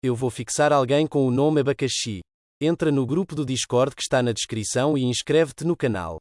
Eu vou fixar alguém com o nome Abacaxi. Entra no grupo do Discord que está na descrição e inscreve-te no canal.